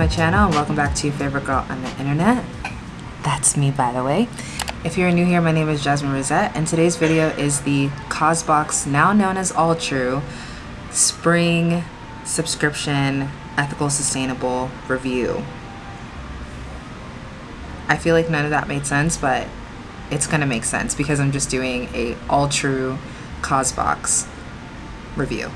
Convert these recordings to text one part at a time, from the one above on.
my channel and welcome back to your favorite girl on the internet. That's me by the way. If you're new here, my name is Jasmine Rosette and today's video is the Causebox, now known as Alltrue, Spring Subscription Ethical Sustainable Review. I feel like none of that made sense, but it's gonna make sense because I'm just doing a Alltrue Causebox review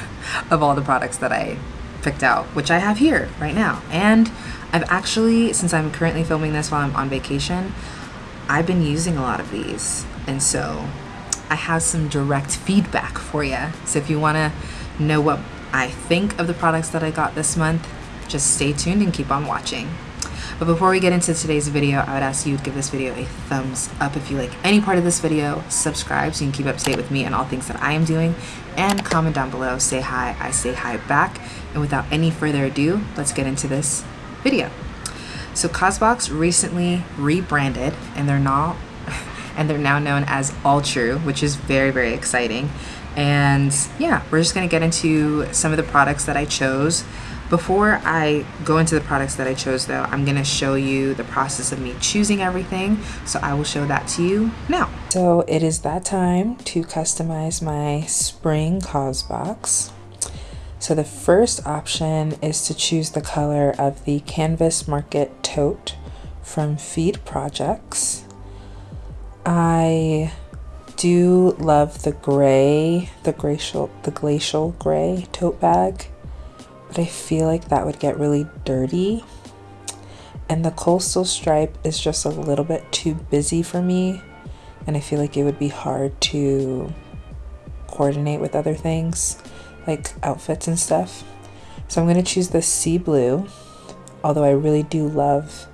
of all the products that I picked out, which I have here right now. And I've actually, since I'm currently filming this while I'm on vacation, I've been using a lot of these. And so I have some direct feedback for you. So if you want to know what I think of the products that I got this month, just stay tuned and keep on watching. But before we get into today's video, I would ask you to give this video a thumbs up if you like any part of this video, subscribe so you can keep up to date with me and all things that I am doing, and comment down below, say hi, I say hi back. And without any further ado, let's get into this video. So Causebox recently rebranded and they're now and they're now known as Alltrue, which is very, very exciting. And yeah, we're just gonna get into some of the products that I chose before I go into the products that I chose though, I'm gonna show you the process of me choosing everything. So I will show that to you now. So it is that time to customize my spring Causebox. So the first option is to choose the color of the Canvas Market Tote from Feed Projects. I do love the gray, the glacial, the glacial gray tote bag but I feel like that would get really dirty. And the coastal stripe is just a little bit too busy for me. And I feel like it would be hard to coordinate with other things, like outfits and stuff. So I'm going to choose the sea blue, although I really do love,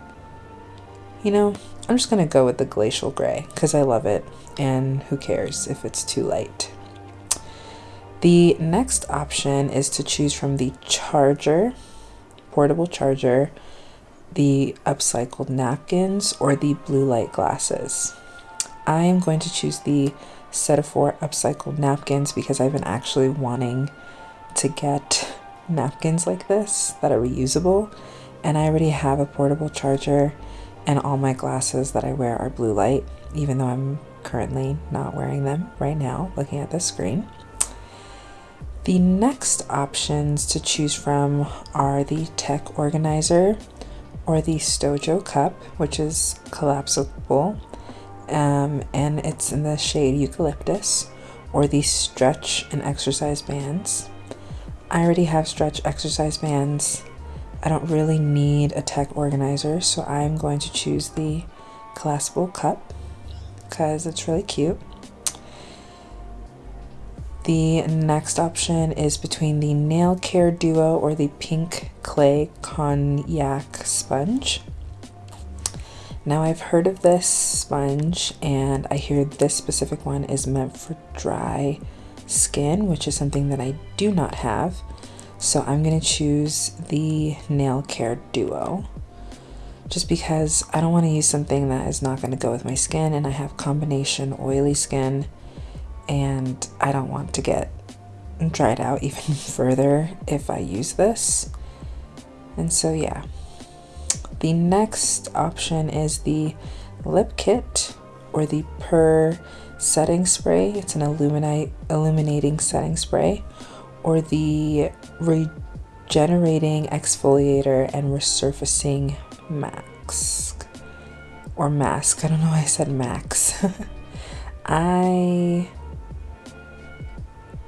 you know, I'm just going to go with the glacial gray because I love it. And who cares if it's too light. The next option is to choose from the charger, portable charger, the upcycled napkins, or the blue light glasses. I am going to choose the set of four upcycled napkins because I've been actually wanting to get napkins like this that are reusable and I already have a portable charger and all my glasses that I wear are blue light even though I'm currently not wearing them right now looking at the screen. The next options to choose from are the Tech Organizer or the Stojo Cup, which is collapsible um, and it's in the shade Eucalyptus, or the Stretch and Exercise Bands. I already have stretch exercise bands. I don't really need a tech organizer, so I'm going to choose the collapsible cup because it's really cute. The next option is between the Nail Care Duo or the Pink Clay Konjac Sponge. Now I've heard of this sponge and I hear this specific one is meant for dry skin, which is something that I do not have. So I'm going to choose the Nail Care Duo just because I don't want to use something that is not going to go with my skin and I have combination oily skin and I don't want to get dried out even further if I use this. And so yeah. The next option is the lip kit or the Purr setting spray. It's an illuminate illuminating setting spray or the regenerating exfoliator and resurfacing mask or mask. I don't know why I said max. I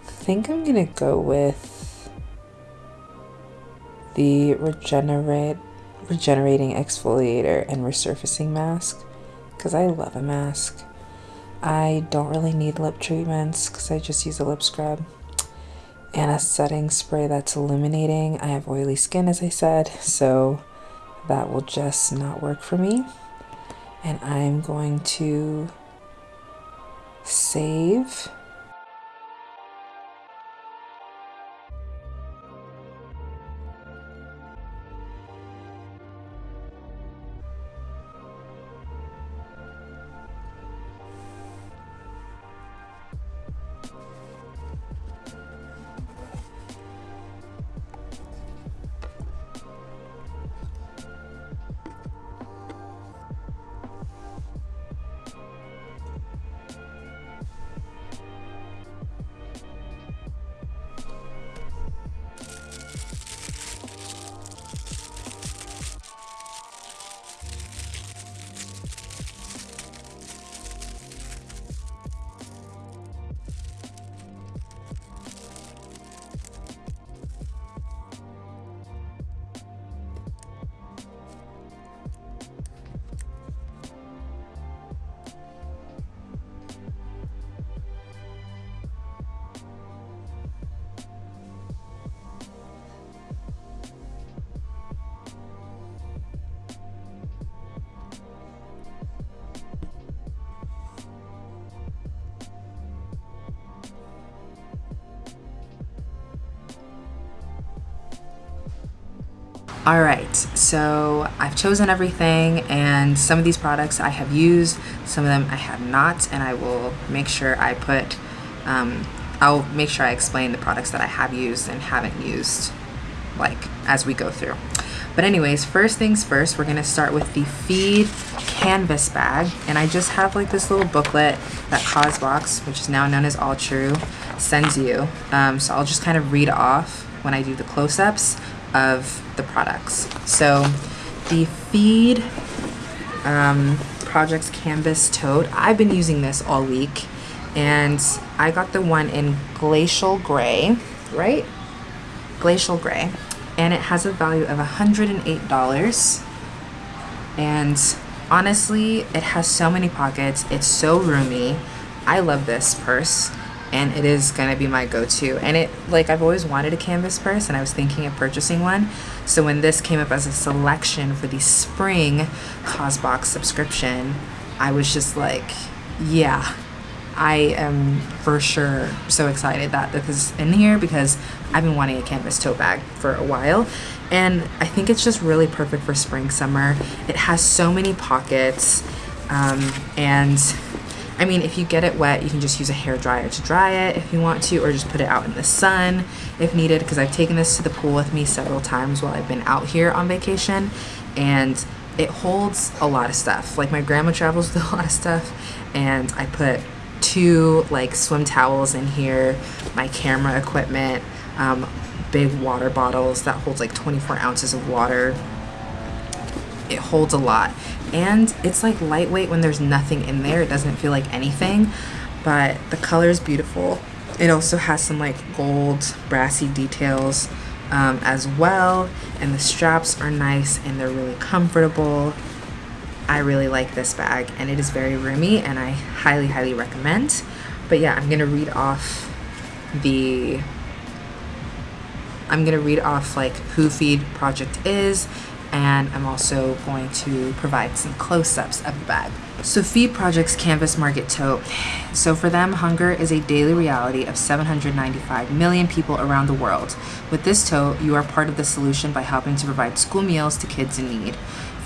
think I'm gonna go with the regenerate regenerating exfoliator and resurfacing mask because I love a mask. I don't really need lip treatments because I just use a lip scrub and a setting spray that's illuminating. I have oily skin as I said so that will just not work for me and I'm going to save All right, so I've chosen everything and some of these products I have used, some of them I have not, and I will make sure I put, um, I'll make sure I explain the products that I have used and haven't used, like, as we go through. But anyways, first things first, we're gonna start with the Feed canvas bag. And I just have like this little booklet that Causebox, which is now known as All True, sends you. Um, so I'll just kind of read off when I do the close-ups of the products. So the Feed um, Projects Canvas Tote, I've been using this all week and I got the one in Glacial Gray, right? Glacial Gray. And it has a value of $108. And honestly, it has so many pockets. It's so roomy. I love this purse and it is gonna be my go-to. And it like I've always wanted a canvas purse and I was thinking of purchasing one. So when this came up as a selection for the spring Causebox subscription I was just like yeah I am for sure so excited that this is in here because I've been wanting a canvas tote bag for a while. And I think it's just really perfect for spring summer. It has so many pockets um, and I mean, if you get it wet, you can just use a hair dryer to dry it if you want to, or just put it out in the sun if needed, because I've taken this to the pool with me several times while I've been out here on vacation, and it holds a lot of stuff. Like my grandma travels with a lot of stuff, and I put two like swim towels in here, my camera equipment, um, big water bottles that holds like 24 ounces of water. It holds a lot. And it's like lightweight when there's nothing in there. It doesn't feel like anything but the color is beautiful. It also has some like gold brassy details um, as well and the straps are nice and they're really comfortable. I really like this bag and it is very roomy and I highly highly recommend. But yeah I'm gonna read off the I'm gonna read off like who Feed Project is and I'm also going to provide some close-ups of the bag. So Feed Project's Canvas Market Tote. So for them, hunger is a daily reality of 795 million people around the world. With this tote, you are part of the solution by helping to provide school meals to kids in need.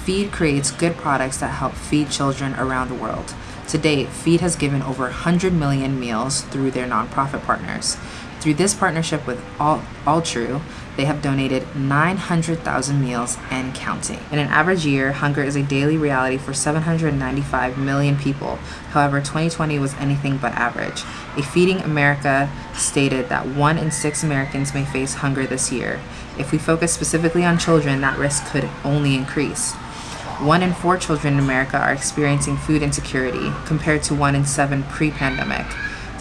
Feed creates good products that help feed children around the world. To date, Feed has given over 100 million meals through their nonprofit partners. Through this partnership with All, All True, they have donated 900,000 meals and counting. In an average year, hunger is a daily reality for 795 million people. However, 2020 was anything but average. A Feeding America stated that one in six Americans may face hunger this year. If we focus specifically on children, that risk could only increase. One in four children in America are experiencing food insecurity, compared to one in seven pre-pandemic.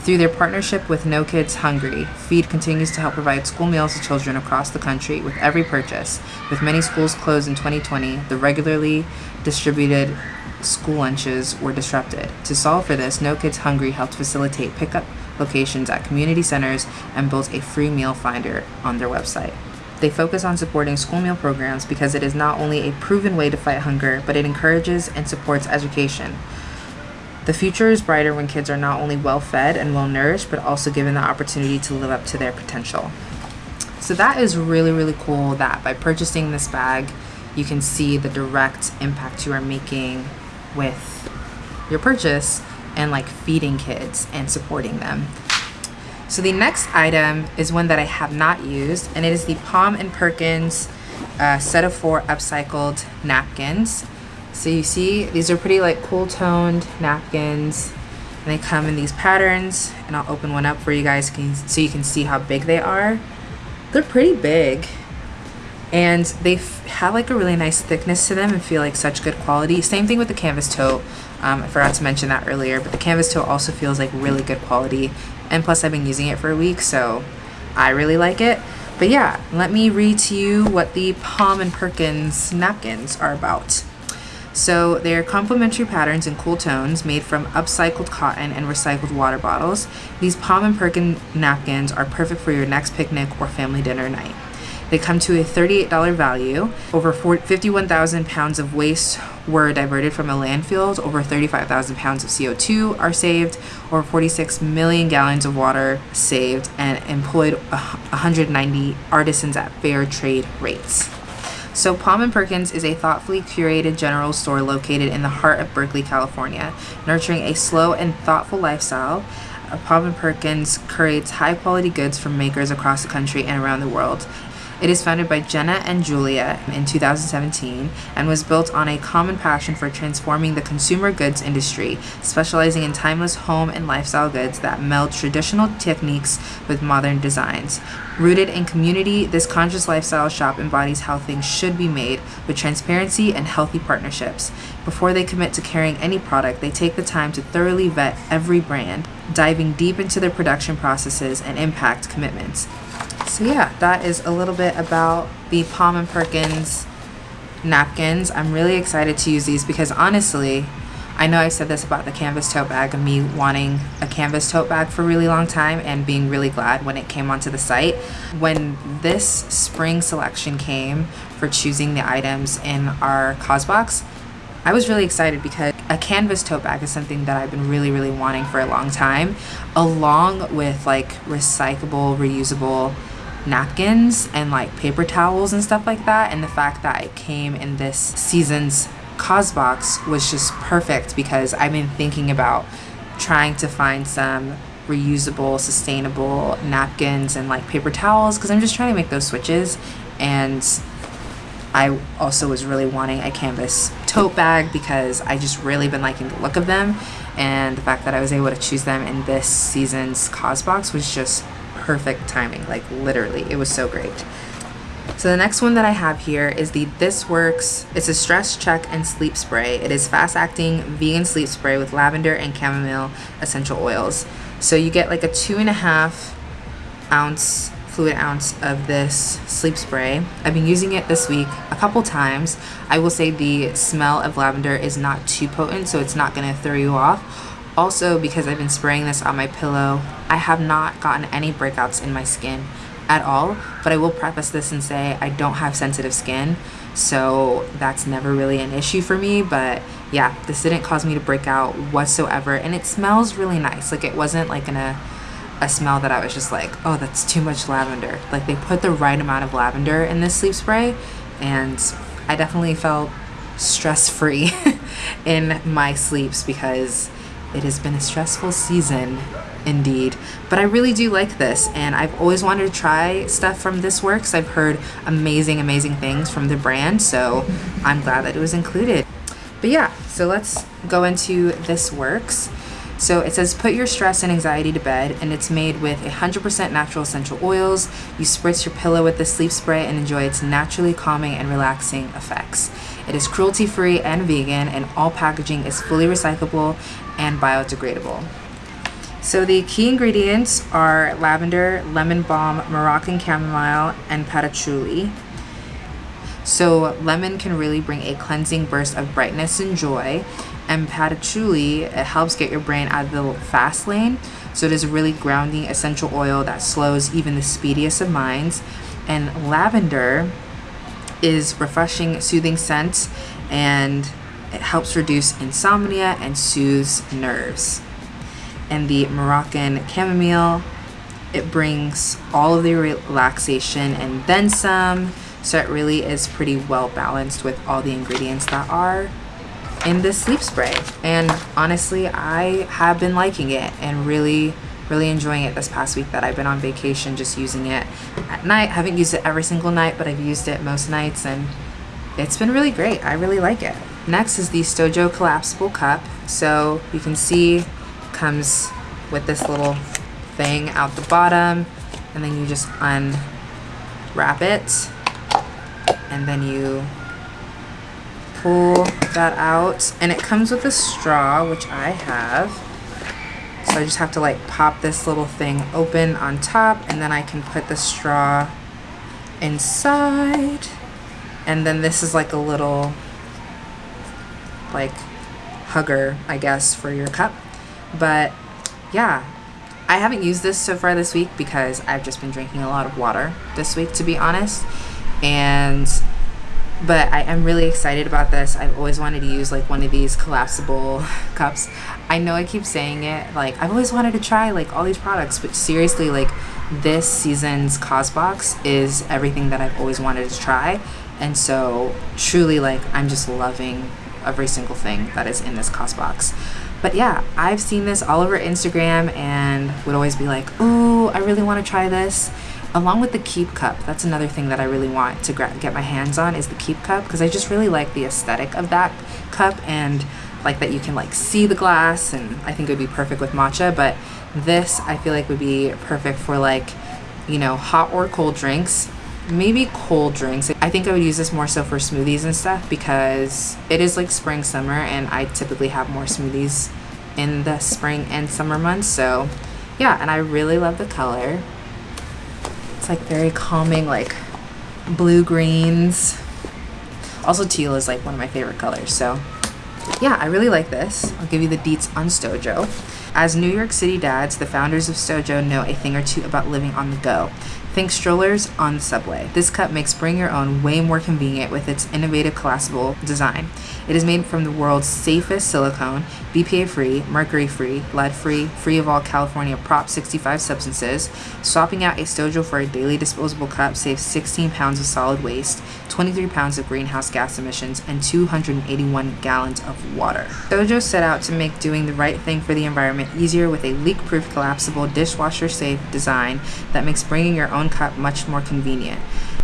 Through their partnership with No Kids Hungry, Feed continues to help provide school meals to children across the country with every purchase. With many schools closed in 2020, the regularly distributed school lunches were disrupted. To solve for this, No Kids Hungry helped facilitate pickup locations at community centers and built a free meal finder on their website. They focus on supporting school meal programs because it is not only a proven way to fight hunger, but it encourages and supports education. The future is brighter when kids are not only well fed and well nourished, but also given the opportunity to live up to their potential. So that is really, really cool that by purchasing this bag, you can see the direct impact you are making with your purchase and like feeding kids and supporting them. So the next item is one that I have not used and it is the Palm and Perkins uh, set of four upcycled napkins. So you see, these are pretty like cool toned napkins. And they come in these patterns and I'll open one up for you guys so you can see how big they are. They're pretty big and they have like a really nice thickness to them and feel like such good quality. Same thing with the canvas tote. Um, I forgot to mention that earlier, but the canvas tote also feels like really good quality. And plus I've been using it for a week, so I really like it. But yeah, let me read to you what the Palm and Perkins napkins are about. So they are complementary patterns in cool tones made from upcycled cotton and recycled water bottles. These Palm and Perkin napkins are perfect for your next picnic or family dinner night. They come to a $38 value. Over 51,000 pounds of waste were diverted from a landfill. Over 35,000 pounds of CO2 are saved. Over 46 million gallons of water saved and employed 190 artisans at fair trade rates. So, Palm and Perkins is a thoughtfully curated general store located in the heart of Berkeley, California, nurturing a slow and thoughtful lifestyle. Uh, Palm and Perkins curates high quality goods from makers across the country and around the world. It is founded by Jenna and Julia in 2017 and was built on a common passion for transforming the consumer goods industry, specializing in timeless home and lifestyle goods that meld traditional techniques with modern designs. Rooted in community, this conscious lifestyle shop embodies how things should be made with transparency and healthy partnerships. Before they commit to carrying any product, they take the time to thoroughly vet every brand, diving deep into their production processes and impact commitments. So yeah, that is a little bit about the Palm and Perkins napkins. I'm really excited to use these because honestly, I know I said this about the canvas tote bag and me wanting a canvas tote bag for a really long time and being really glad when it came onto the site. When this spring selection came for choosing the items in our Causebox, I was really excited because a canvas tote bag is something that I've been really, really wanting for a long time, along with like recyclable, reusable napkins and like paper towels and stuff like that. And the fact that it came in this season's Causebox was just perfect because I've been thinking about trying to find some reusable, sustainable napkins and like paper towels because I'm just trying to make those switches. And I also was really wanting a canvas tote bag because I just really been liking the look of them. And the fact that I was able to choose them in this season's Causebox was just perfect timing, like literally, it was so great. So the next one that I have here is the This Works. It's a stress check and sleep spray. It is fast acting vegan sleep spray with lavender and chamomile essential oils. So you get like a two and a half ounce fluid ounce of this sleep spray. I've been using it this week a couple times. I will say the smell of lavender is not too potent, so it's not gonna throw you off also, because I've been spraying this on my pillow, I have not gotten any breakouts in my skin at all. But I will preface this and say I don't have sensitive skin, so that's never really an issue for me. But yeah, this didn't cause me to break out whatsoever. And it smells really nice. Like it wasn't like in a, a smell that I was just like, oh, that's too much lavender. Like they put the right amount of lavender in this sleep spray. And I definitely felt stress free in my sleeps because it has been a stressful season indeed. But i really do like this and i've always wanted to try stuff from this works. I've heard amazing amazing things from the brand so i'm glad that it was included. But yeah so let's go into this works. So it says put your stress and anxiety to bed and it's made with 100% natural essential oils. You spritz your pillow with the sleep spray and enjoy its naturally calming and relaxing effects. It is cruelty free and vegan, and all packaging is fully recyclable and biodegradable. So the key ingredients are lavender, lemon balm, Moroccan chamomile, and patchouli. So lemon can really bring a cleansing burst of brightness and joy, and patchouli it helps get your brain out of the fast lane. So it is a really grounding essential oil that slows even the speediest of minds. And lavender is refreshing, soothing scent, and it helps reduce insomnia and soothes nerves. And the Moroccan chamomile, it brings all of the relaxation and then some. So it really is pretty well balanced with all the ingredients that are in this sleep spray. And honestly, I have been liking it and really really enjoying it this past week that I've been on vacation just using it at night. I haven't used it every single night, but I've used it most nights and it's been really great. I really like it. Next is the Stojo collapsible cup. So you can see comes with this little thing out the bottom and then you just unwrap it and then you pull that out. And it comes with a straw which I have. So I just have to like pop this little thing open on top and then I can put the straw inside. And then this is like a little like hugger I guess for your cup but yeah I haven't used this so far this week because I've just been drinking a lot of water this week to be honest and but I am really excited about this. I've always wanted to use like one of these collapsible cups. I know I keep saying it, like I've always wanted to try like all these products, but seriously, like this season's Causebox is everything that I've always wanted to try. And so truly like I'm just loving every single thing that is in this Causebox. But yeah, I've seen this all over Instagram and would always be like, ooh, I really want to try this. Along with the Keep Cup, that's another thing that I really want to get my hands on is the Keep Cup because I just really like the aesthetic of that cup and like that you can like see the glass and I think it would be perfect with matcha. But this I feel like would be perfect for like, you know, hot or cold drinks maybe cold drinks. I think I would use this more so for smoothies and stuff because it is like spring summer and I typically have more smoothies in the spring and summer months so yeah and I really love the color. It's like very calming like blue greens. Also teal is like one of my favorite colors so yeah I really like this. I'll give you the deets on Stojo. As New York City dads the founders of Stojo know a thing or two about living on the go Think strollers on the subway. This cup makes bring your own way more convenient with its innovative collapsible design. It is made from the world's safest silicone, BPA free, mercury free, lead free, free of all California Prop 65 substances. Swapping out a Stojo for a daily disposable cup saves 16 pounds of solid waste, 23 pounds of greenhouse gas emissions, and 281 gallons of water. Stojo set out to make doing the right thing for the environment easier with a leak proof collapsible dishwasher safe design that makes bringing your own own cup much more convenient.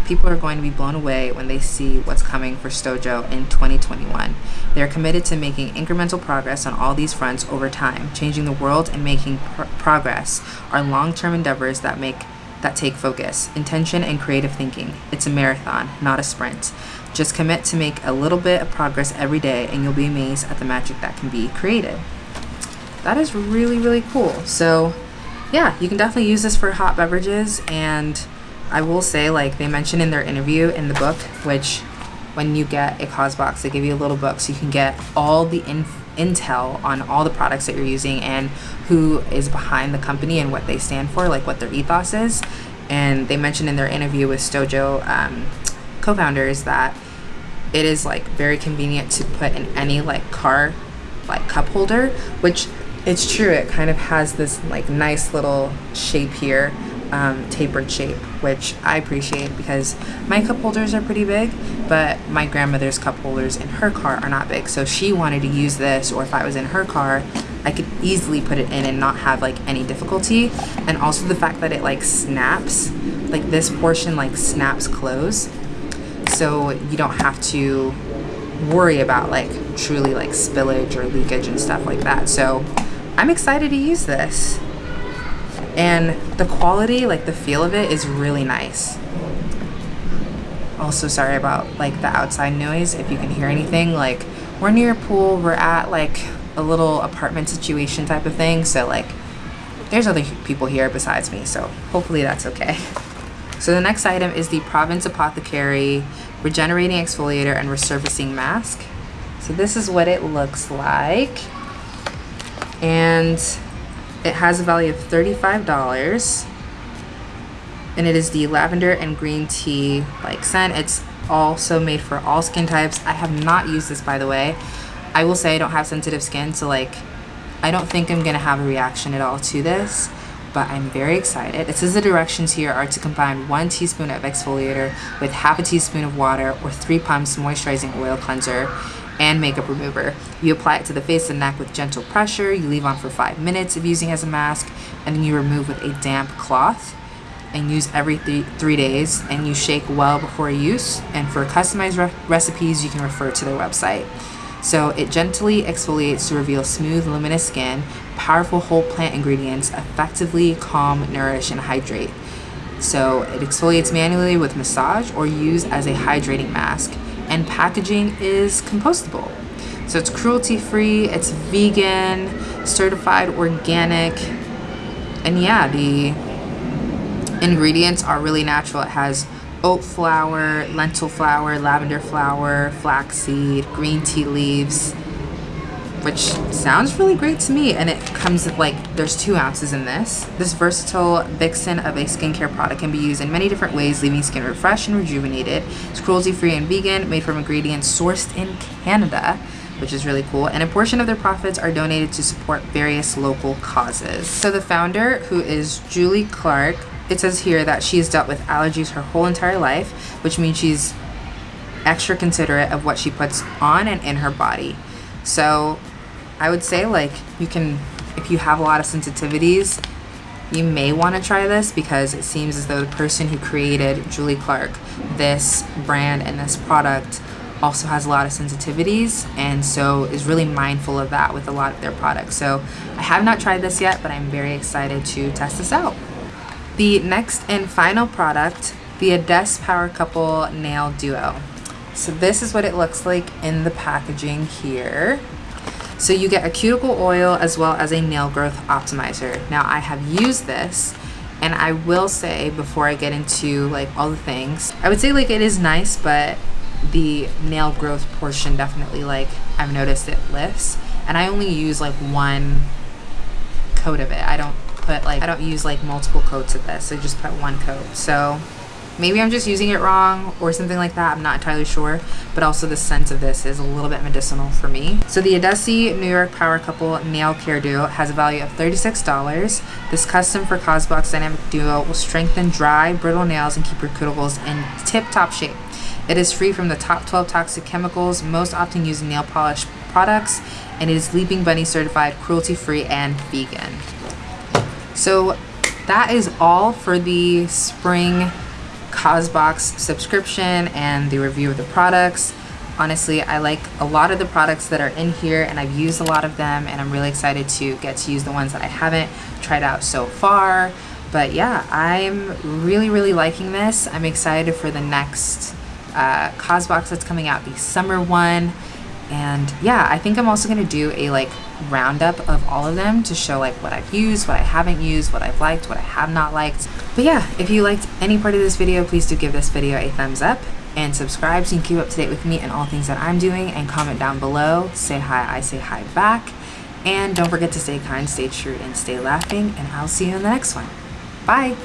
People are going to be blown away when they see what's coming for Stojo in 2021. They are committed to making incremental progress on all these fronts over time. Changing the world and making pr progress are long-term endeavors that make that take focus, intention, and creative thinking. It's a marathon, not a sprint. Just commit to make a little bit of progress every day and you'll be amazed at the magic that can be created. That is really, really cool. So yeah, you can definitely use this for hot beverages. And I will say, like they mentioned in their interview in the book, which when you get a Causebox, they give you a little book so you can get all the intel on all the products that you're using and who is behind the company and what they stand for, like what their ethos is. And they mentioned in their interview with Stojo um, co-founders that it is like very convenient to put in any like car like cup holder, which it's true it kind of has this like nice little shape here um, tapered shape which I appreciate because my cup holders are pretty big but my grandmother's cup holders in her car are not big. So she wanted to use this or if I was in her car I could easily put it in and not have like any difficulty. And also the fact that it like snaps like this portion like snaps close. So you don't have to worry about like truly like spillage or leakage and stuff like that. So I'm excited to use this. And the quality, like the feel of it is really nice. Also sorry about like the outside noise if you can hear anything. Like we're near a pool, we're at like a little apartment situation type of thing. So like there's other people here besides me. So hopefully that's okay. So the next item is the Province Apothecary Regenerating Exfoliator and Resurfacing Mask. So this is what it looks like and it has a value of $35 and it is the lavender and green tea like scent. It's also made for all skin types. I have not used this by the way. I will say i don't have sensitive skin so like i don't think i'm gonna have a reaction at all to this but i'm very excited. It says the directions here are to combine one teaspoon of exfoliator with half a teaspoon of water or three pumps moisturizing oil cleanser and makeup remover. You apply it to the face and neck with gentle pressure. You leave on for five minutes of using as a mask, and then you remove with a damp cloth and use every th three days. And you shake well before use. And for customized re recipes you can refer to their website. So it gently exfoliates to reveal smooth luminous skin powerful whole plant ingredients effectively calm nourish and hydrate. So it exfoliates manually with massage or use as a hydrating mask and packaging is compostable. So it's cruelty free, it's vegan, certified organic, and yeah, the ingredients are really natural. It has oat flour, lentil flour, lavender flour, flaxseed, green tea leaves, which sounds really great to me. And it comes with like, there's two ounces in this. This versatile vixen of a skincare product can be used in many different ways, leaving skin refreshed and rejuvenated. It's cruelty-free and vegan, made from ingredients sourced in Canada, which is really cool. And a portion of their profits are donated to support various local causes. So the founder, who is Julie Clark, it says here that she's dealt with allergies her whole entire life, which means she's extra considerate of what she puts on and in her body. So I would say like you can, if you have a lot of sensitivities, you may want to try this because it seems as though the person who created Julie Clark, this brand and this product also has a lot of sensitivities and so is really mindful of that with a lot of their products. So I have not tried this yet, but I'm very excited to test this out. The next and final product, the Adesse Power Couple Nail Duo. So this is what it looks like in the packaging here. So you get a cuticle oil as well as a nail growth optimizer. Now I have used this and I will say before I get into like all the things, I would say like it is nice, but the nail growth portion definitely like I've noticed it lifts and I only use like one coat of it. I don't put like, I don't use like multiple coats of this. I just put one coat. So maybe I'm just using it wrong or something like that. I'm not entirely sure. But also the scent of this is a little bit medicinal for me. So the Adesse New York Power Couple Nail Care Duo has a value of $36. This custom for Causebox Dynamic Duo will strengthen dry, brittle nails and keep your cuticles in tip-top shape. It is free from the top 12 toxic chemicals most often used in nail polish products and it is Leaping Bunny certified, cruelty-free, and vegan. So that is all for the spring Causebox subscription and the review of the products. Honestly, I like a lot of the products that are in here and I've used a lot of them and I'm really excited to get to use the ones that I haven't tried out so far. But yeah, I'm really, really liking this. I'm excited for the next uh, Causebox that's coming out, the summer one. And yeah, I think I'm also going to do a like roundup of all of them to show like what I've used, what I haven't used, what I've liked, what I have not liked. But yeah, if you liked any part of this video, please do give this video a thumbs up and subscribe so you can keep up to date with me and all things that I'm doing and comment down below. Say hi, I say hi back. And don't forget to stay kind, stay true, and stay laughing. And I'll see you in the next one. Bye.